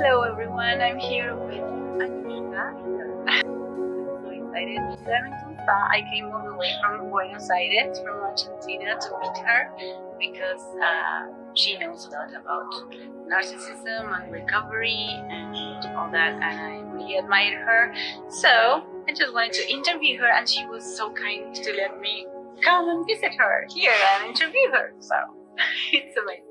Hello everyone, I'm here with Anushka. I'm so excited. I came all the way from Buenos Aires, from Argentina to meet her because uh, she knows a lot about narcissism and recovery and all that and I really admire her. So I just wanted to interview her and she was so kind to let me come and visit her here and interview her. So it's amazing.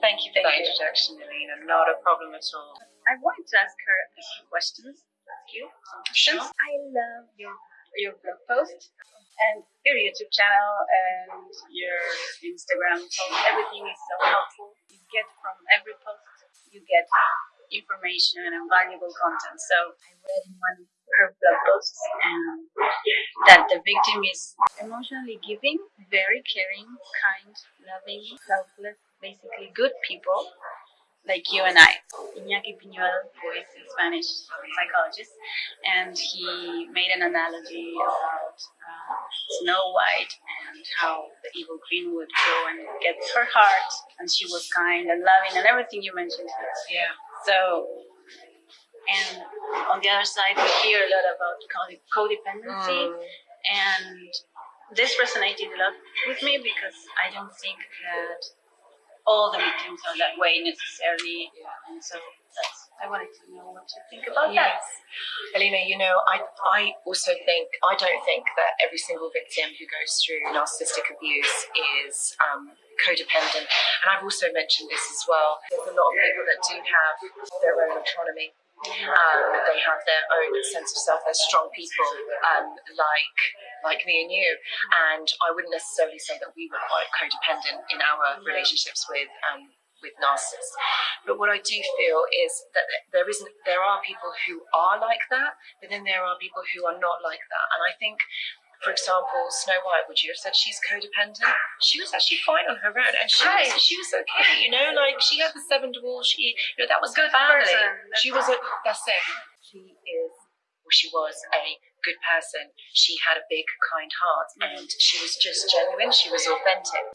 Thank you for that introduction, Elena. Not a problem at all. I wanted to ask her a few questions. Ask you. Sure. I love your your blog post and your YouTube channel and your Instagram post. Everything is so helpful. You get from every post, you get information and valuable content. So I read in one of her blog posts um, that the victim is emotionally giving, very caring, kind, loving, selfless, basically good people like you and I. Iñaki Piñuel, who is a Spanish psychologist, and he made an analogy about uh, Snow White and how the evil queen would go and get her heart, and she was kind and loving and everything you mentioned. Yeah. So, and on the other side, we hear a lot about code- codependency, Mm. and this resonated a lot with me because I don't think that all the victims are that way necessarily, and so that's I wanted to know what you think about that. Yes. Alina, you know, I, I also think, I don't think that every single victim who goes through narcissistic abuse is um, codependent. And I've also mentioned this as well. There's a lot of people that do have their own autonomy. Um, they have their own sense of self. They're strong people, um, like like me and you. And I wouldn't necessarily say that we were quite codependent in our relationships with um, with narcissists. But what I do feel is that there isn't there are people who are like that, but then there are people who are not like that. And I think for example, Snow White, would you have said she's codependent? She was actually fine on her own, and she Right. was, she was okay. You know, like she had the seven dwarfs. She, you know, that was Good family. person. She was a. That's it. She is. Well, she was a good person. She had a big, kind heart, and she was just genuine. She was authentic,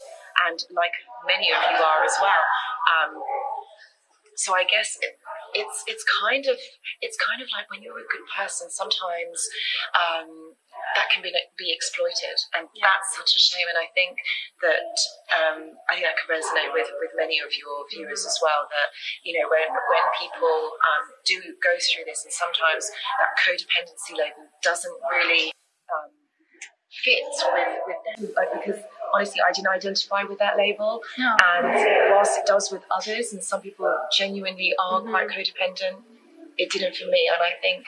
and like many of you are as well. Um, so I guess it, it's it's kind of it's kind of like when you're a good person, sometimes um, that can be be exploited, and that's such a shame. And I think that um, I think that can resonate with with many of your viewers as well. That you know when when people um, do go through this, and sometimes that codependency label doesn't really. Um, fit with, with them like, because honestly I didn't identify with that label No. and whilst it does with others and some people genuinely are Mm-hmm. quite codependent it didn't for me and I think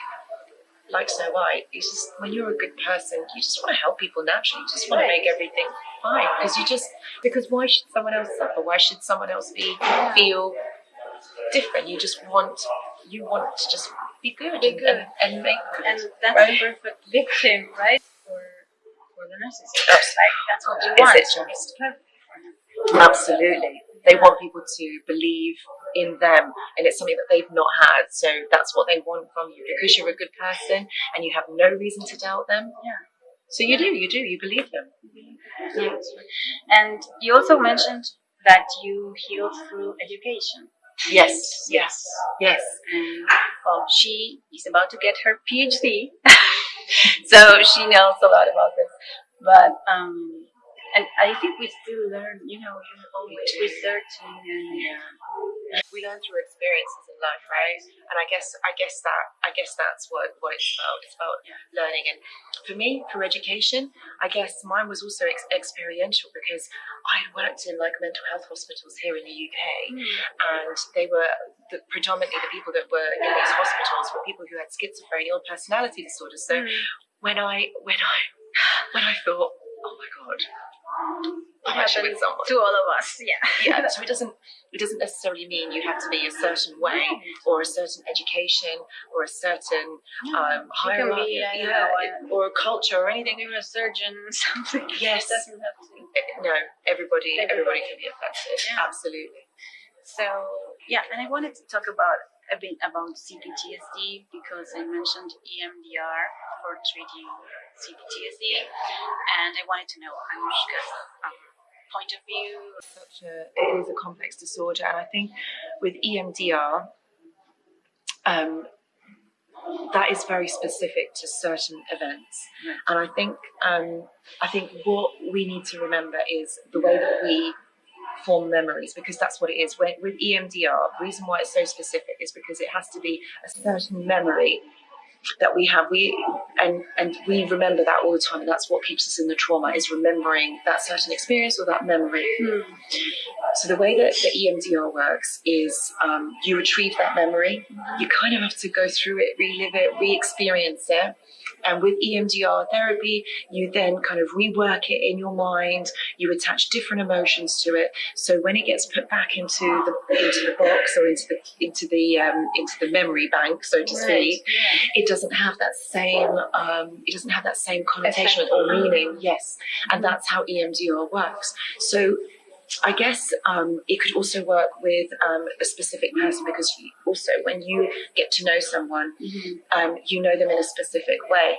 like Snow White it's just when you're a good person you just want to help people naturally you just want to make everything fine because you just because why should someone else suffer why should someone else be feel different you just want you want to just be good, Be and, good. And, and make good And that's Right. the perfect victim, right? For for the narcissist. Yes. Like that's what you Is want. it just- It's perfect for him. Absolutely. They want people to believe in them, and it's something that they've not had. So that's what they want from you because you're a good person and you have no reason to doubt them. Yeah. So you do, you do, you believe them. Yes. And you also mentioned that you healed through education. Yes, yes, yes. And well, she is about to get her PhD, so she knows a lot about this. But um, and I think we still learn. You know, you're always researching and We learn through experiences in life, right? And I guess, I guess that, I guess that's what what it's about. It's about learning. And for me, for education, I guess mine was also ex- experiential because I had worked in like mental health hospitals here in the UK. Hmm. and they were the, predominantly the people that were in these hospitals were people who had schizophrenia or personality disorders. So hmm. when I when I when I thought, oh my god, I'm actually with someone. to all of us. Yeah. Yeah, so it doesn't it doesn't necessarily mean you have to be a certain way or a certain education or a certain um, hierarchy, be, I don't yeah, know, or a culture or anything. You're a surgeon, something. Yes. It doesn't have to. Eh, eh, no, everybody everybody Everybody. can be affected. Yeah. Absolutely. So yeah, and I wanted to talk about a bit about CPTSD because I mentioned EMDR for treating CPTSD, and I wanted to know Anushka's um, point of view. such a it is a complex disorder and i think with emdr um, that is very specific to certain events. Right. And I think um, I think what we need to remember is the way that we form memories because that's what it is. When, with EMDR, the reason why it's so specific is because it has to be a certain memory that we have we and and we remember that all the time and that's what keeps us in the trauma is remembering that certain experience or that memory Mm. so the way that the EMDR works is um, you retrieve that memory. You kind of have to go through it, relive it, re-experience it. And with EMDR therapy, you then kind of rework it in your mind. You attach different emotions to it. So when it gets put back into the into the box or into the into the um, into the memory bank, so to Right. speak, Yeah. it doesn't have that same um, it doesn't have that same connotation or meaning. Yes, and that's how EMDR works. So I guess um, it could also work with um, a specific person because you, also when you get to know someone, Mhm. um, you know them in a specific way,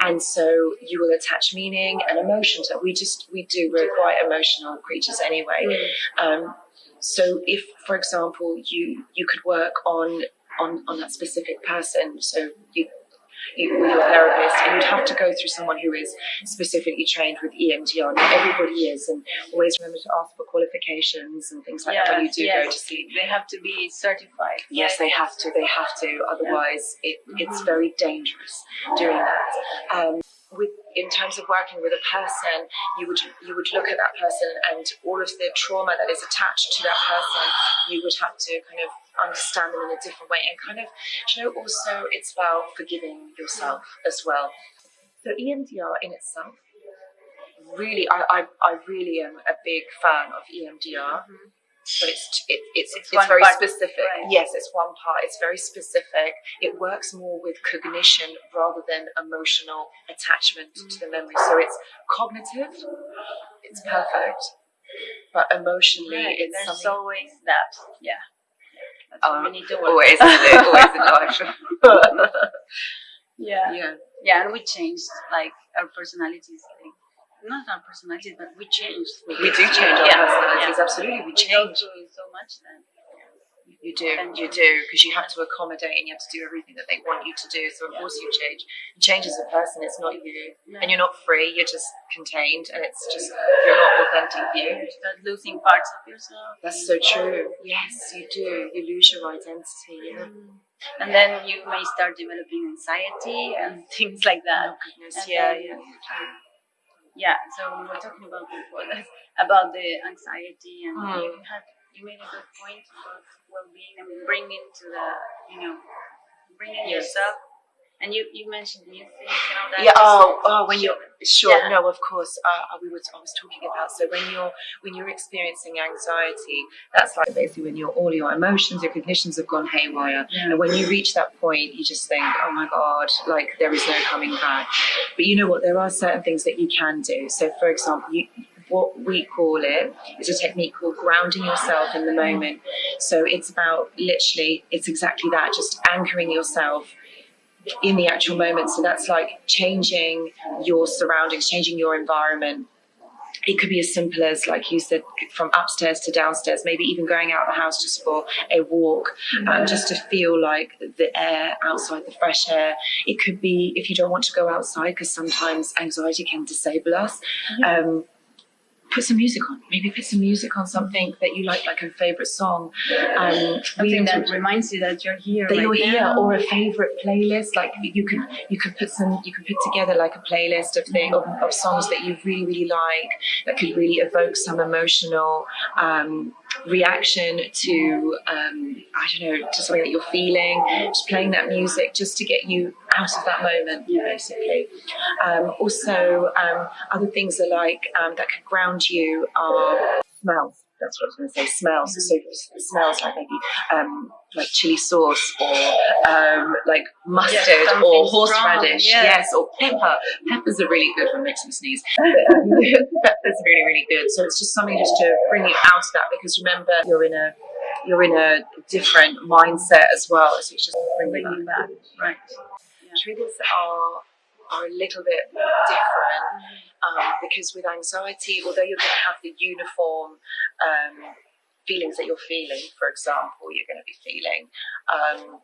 and so you will attach meaning and emotion to it. We just we do we're quite emotional creatures anyway. Mm. Um, so if, for example, you you could work on on on that specific person, so you. You, with your therapist, and you'd have to go through someone who is specifically trained with EMDR. Not everybody is, and always remember to ask for qualifications and things like that when you do yes. go to see. They have to be certified. Yes, they have to. They have to. Otherwise, it, it's very dangerous doing that. Um, with in terms of working with a person, you would you would look at that person and all of the trauma that is attached to that person. You would have to kind of understand them in a different way and kind of, you know, also it's about forgiving yourself as well. So EMDR in itself, really, I I, I really am a big fan of EMDR Mhm. but it's it, it's It's it's, very part, specific. right. Yes, it's one part. It's very specific. It works more with cognition rather than emotional attachment to the memory. So it's cognitive. It's perfect, but emotionally, Right, it's There's something. always that. Yeah. That's Um, we need to work. Always, isn't always in life. Yeah. yeah. Yeah, and we changed like our personalities. Like, not our personalities, but we changed. We do change our Yeah, personalities. yeah. Absolutely, we We go change. through so much then. You do, you do, because you have to accommodate and you have to do everything that they want you to do. So of Yeah. course you change. You change as a person. It's not you, No. and you're not free. You're just contained, and it's just you're not authentic you. You start losing parts of yourself. That's so true. Yes, you do. You lose your identity. Yeah. Mm. And then you may start developing anxiety and things like that. Oh goodness. And Yeah, yeah. Yeah, so we were talking about before that, about the anxiety, and Mm. you had you made a good point about well-being and bringing to the you know bringing Yes. yourself. And you, you mentioned music and all that. Yeah. Oh, oh. When you're sure. Yeah. No, of course. Uh, we were. I was talking about. So when you're when you're experiencing anxiety, that's like basically when your all your emotions, your cognitions have gone haywire. Yeah. And when you reach that point, you just think, oh my God, like there is no coming back. But you know what? There are certain things that you can do. So, for example, you, what we call it is a technique called grounding yourself in the moment. So, it's about literally, it's exactly that, just anchoring yourself in the actual moment. So, that's like changing your surroundings, changing your environment. It could be as simple as, like you said, from upstairs to downstairs, maybe even going out of the house just for a walk, um, just to feel like the air outside, the fresh air. It could be if you don't want to go outside, because sometimes anxiety can disable us. Um, put some music on. Maybe put some music on something that you like, like a favorite song. Um, Something that reminds you that you're here. that right you're here now. or a favorite playlist like you could you could put some you could put together like a playlist of thing of, of songs that you really really like that could really evoke some emotional um, reaction to um, I don't know to something that you're feeling just playing that music just to get you out of that moment yeah. basically um, also um, other things are like um, that can ground you are smells that's what I was going to say smells so smells like maybe um, like chili sauce or um, like mustard Yeah, or horseradish yeah. yes or pepper peppers are really good for makes me sneeze pepper's really really good so it's just something just to bring you out of that because remember you're in a you're in a different mindset as well so it's just bringing Bring you back. Right. Triggers are are a little bit different um, because with anxiety, although you're going to have the uniform um, feelings that you're feeling, for example, you're going to be feeling um,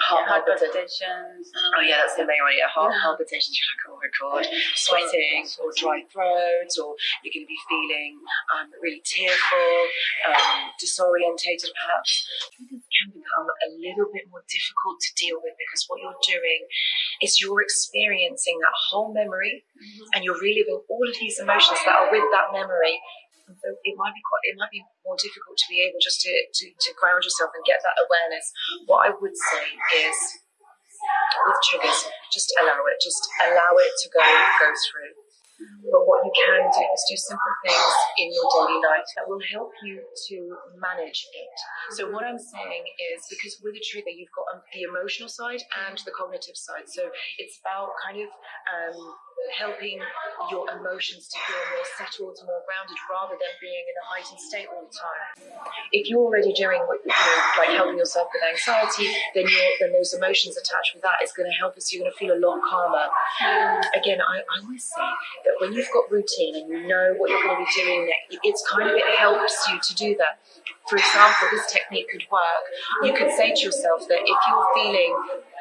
Heart, palpita- palpitations. and Oh yeah, that's the main one. Yeah, heart Yeah. palpitations. You're like, oh my god, sweating or dry throat, or you're going to be feeling um, really tearful, um, disorientated perhaps. Triggers can become a little bit more difficult to deal with because what you're doing is you're experiencing that whole memory, and you're reliving all of these emotions that are with that memory. And so it might be quite, it might be more difficult to be able just to, to, to ground yourself and get that awareness. What I would say is with triggers, just allow it, just allow it to go go through. But what you can do is do simple things in your daily life that will help you to manage it. So what I'm saying is because with a trigger you've got um, the emotional side and the cognitive side. So it's about kind of um, helping your emotions to feel more settled, more grounded, rather than being in a heightened state all the time. If you're already doing what you know, like helping yourself with anxiety, then then those emotions attached with that is going to help us. You're going to feel a lot calmer. Again, I, I always say that when you've got routine and you know what you're going to be doing next, it's kind of it helps you to do that. For example, this technique could work. You could say to yourself that if you're feeling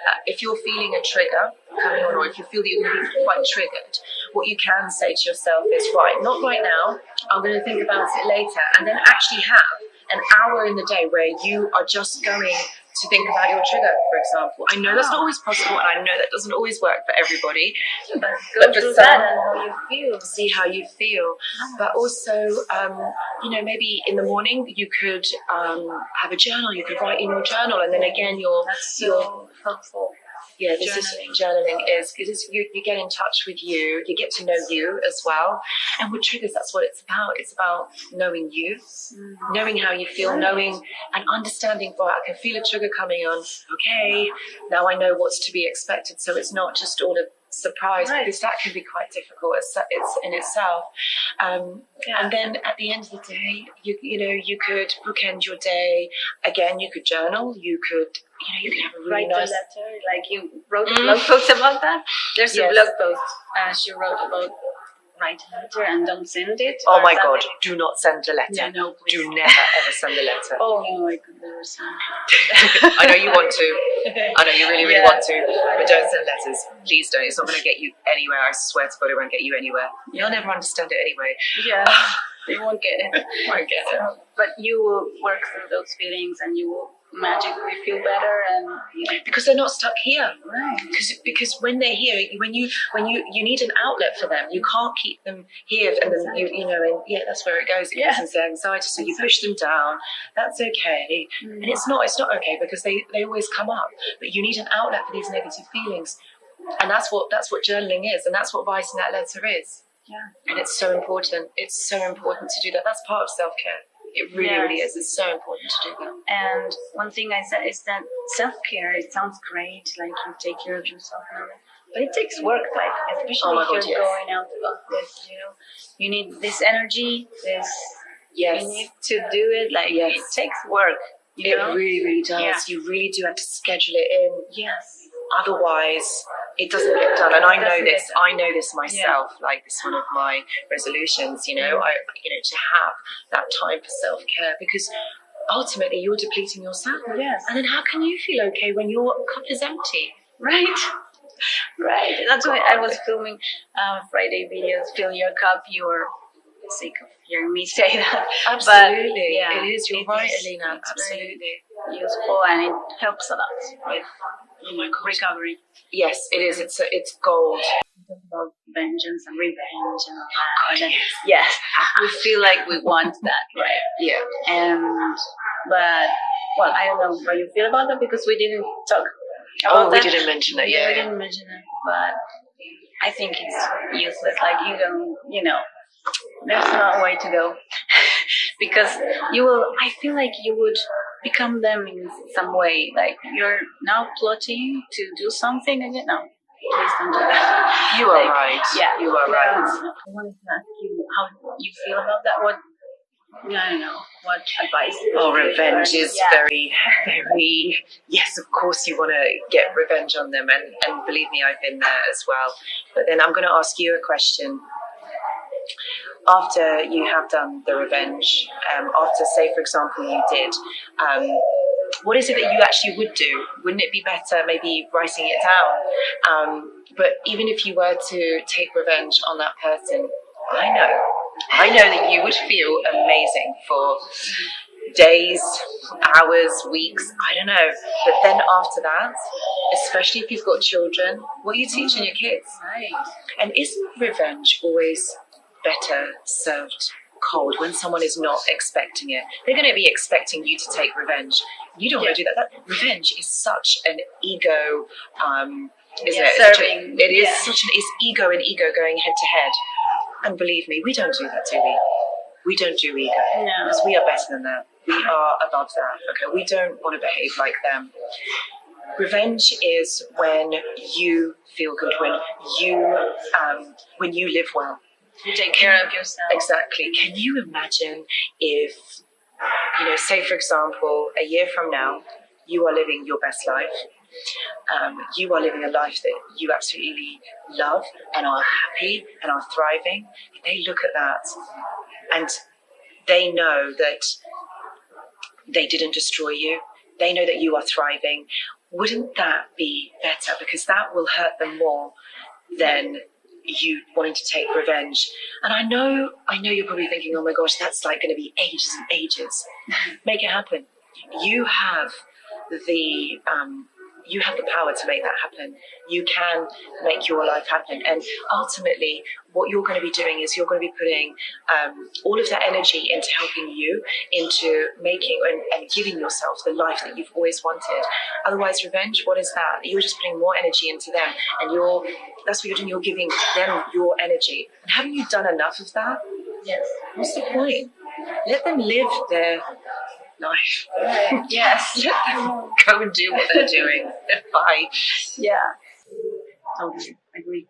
uh, if you're feeling a trigger coming on, or if you feel that you're going to be quite triggered, what you can say to yourself is, right, not right now, I'm going to think about it later, and then actually have an hour in the day where you are just going to think about your trigger, for example. I know that's not always possible, and I know that doesn't always work for everybody. But But for some- how you feel. See how you feel, but also, um, you know, maybe in the morning you could um, have a journal. You could write in your journal, and then again, your That's your so helpful. Yeah, this is journaling is because you, you get in touch with you, you get to know you as well. And with triggers, that's what it's about. It's about knowing you, knowing how you feel, knowing and understanding. Right, I can feel a trigger coming on. Okay, now I know what's to be expected. So it's not just all a surprise Right. because that can be quite difficult. It's, it's in itself. Um, and then at the end of the day, you you know you could bookend your day. Again, you could journal. You could you know you can have a really Write nice a letter, like you wrote a blog post about that. There's Yes. a blog post uh, she wrote about write a letter and don't send it. Oh my god, do not send a letter. Yeah, no, please. Do never ever send a letter. Oh no, I could never send. I know you want to. I know you really, really Yeah. want to, but don't send letters. Please don't. It's not going to get you anywhere. I swear to God, it won't get you anywhere. You'll never understand it anyway. Yeah, they won't get it. Won't get it. But you will work through those feelings and you will magically feel better and you know, Because they're not stuck here. right. Because because when they're here, when you when you you need an outlet for them. You can't keep them here, and then you you know, and yeah, that's where it goes. It Yeah. goes into anxiety. So you push them down. That's okay. And it's not it's not okay because they they always come up. But you need an outlet for these negative feelings, and that's what that's what journaling is, and that's what writing that letter is. Yeah. And it's so important. It's so important to do that. That's part of self care. It really, really is. It's so important to do that. And one thing I said is that self care. It sounds great, like you take care of yourself, and all that, but it takes work. Like especially Oh if God, you're yes. going out of this, you know, you need this energy. This Yes. you need to do it. Like Yes. it takes work. You It know? really, really does. Yeah. You really do have to schedule it in. yes. Otherwise, it doesn't get done. And I know this. I know this myself. Like this, one of my resolutions. You know, I you know to have that time for self care because ultimately you're depleting yourself. Yes. And then how can you feel okay when your cup is empty? Right. Right. That's why I was filming uh, Friday videos. Fill your cup. You were sick of hearing me say that. Absolutely, yeah, it is. You're it right, is- Alina. Absolutely. useful and it helps a lot with god. Recovery. Yes, it is. It's it's gold. About vengeance and revenge and all that. And then- yes, we feel like we want that, right? Yeah. And but well, I don't know how you feel about that because we didn't talk oh, about Oh, we that. didn't mention it. Yeah, we didn't mention it, but I think it's useless. Like you don't, you know, there's no way to go because you will. I feel like you would become them in some way. Like you're now plotting to do something again. No, please don't do that. You are Like, right. Yeah, You are right. I wanted to ask you how you feel about that. What? I don't know. What advice? Oh, revenge is Yeah. very, very. Yes, of course you want to get revenge on them, and, and believe me, I've been there as well. But then I'm going to ask you a question. After you have done the revenge, um, after, say, for example, you did um, what is it that you actually would do? Wouldn't it be better maybe writing it down? Um, but even if you were to take revenge on that person, I know, I know that you would feel amazing for days, hours, weeks, I don't know. But then after that, especially if you've got children, what are you teaching your kids? Right. And isn't revenge always better served cold when someone is not expecting it? They're going to be expecting you to take revenge. You don't want to do that. that. Revenge is such an ego. Um, isn't Yeah, it? A- serving, it is yeah. such an it's ego and ego going head to head. And believe me, we don't do that, do we? We don't do ego No. because we are better than that. We are above that. Okay, we don't want to behave like them. Revenge is when you feel good, when you um, when you live well. You take care of yourself. Exactly. Can you imagine if, you know, say for example, a year from now, you are living your best life. Um, you are living a life that you absolutely love and are happy and are thriving. If They look at that and they know that they didn't destroy you. They know that you are thriving. Wouldn't that be better? Because that will hurt them more than you wanting to take revenge. And I know, I know you're probably thinking, oh my gosh, that's like going to be ages and ages. Make it happen. You have the um, you have the power to make that happen. You can make your life happen. And ultimately, what you're going to be doing is you're going to be putting um, all of that energy into helping you, into making and, and giving yourself the life that you've always wanted. Otherwise, revenge, what is that? You're just putting more energy into them, and you're that's what you're doing. You're giving them your energy. And haven't you done enough of that? Yes. What's the point? Let them live their life. Right. Yes. Go and do what they're doing. Bye. Yeah. Totally agree.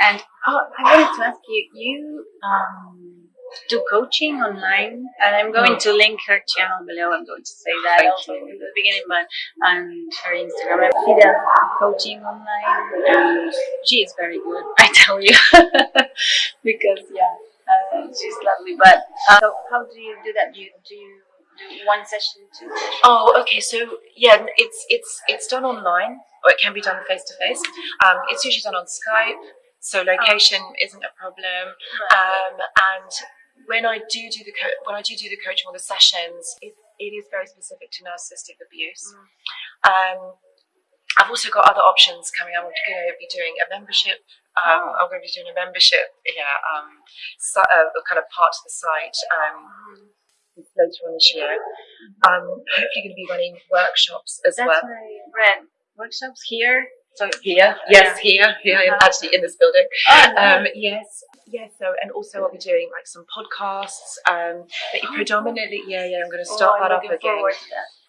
And oh, I wanted to ask you, you um, do coaching online, and I'm going No. to link her channel below. I'm going to say that Thank also you. in the beginning, but and her Instagram. She does coaching online, and she is very good. I tell you, because yeah, uh, she's lovely. But uh, so how do you do that? Do you do you one session, two sessions? Oh, okay. So yeah, it's it's it's done online, or it can be done face to face. Um, It's usually done on Skype, so location isn't a problem. Um, and when I do do the co- when I do do the coaching or the sessions, it, it is very specific to narcissistic abuse. Um, I've also got other options coming. I'm going to be doing a membership. Um, I'm going to be doing a membership. Yeah, um, so, uh, kind of part of the site. Um, later on this year. Um, hopefully, going to be running workshops as That's well. I. Workshops here. So Here, yes, here, here, in- Uh-huh. actually in this building. Oh, Um, yes, yes. So, and also I'll be doing like some podcasts. Um, but Oh, predominantly, yeah, yeah. I'm going to Oh, start I'm that up looking again.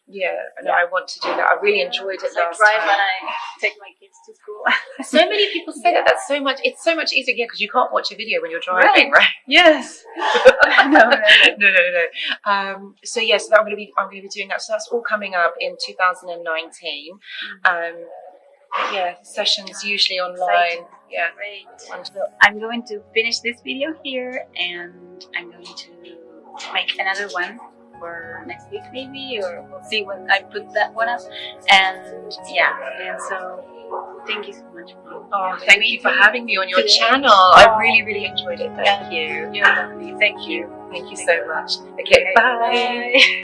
Forward to. Yeah, no, I want to do that. I really enjoyed it It's like last time. when I take my kids to school. So many people say that. That's so much. It's so much easier because you can't watch a video when you're driving, right? yes. no, no, no. no, no, no. Um, so yes, that I'm going to be I'm going to be doing that. So that's all coming up in 2019. Um, yeah, sessions usually online. Yeah. Great. So I'm going to finish this video here and I'm going to make another one for next week maybe or we'll see when I put that one up. And yeah, and so thank you so much for Oh, thank you for having me on your channel. I really, really enjoyed it. Thank you. You're lovely. Thank you. Thank you so much. Okay, bye. Bye.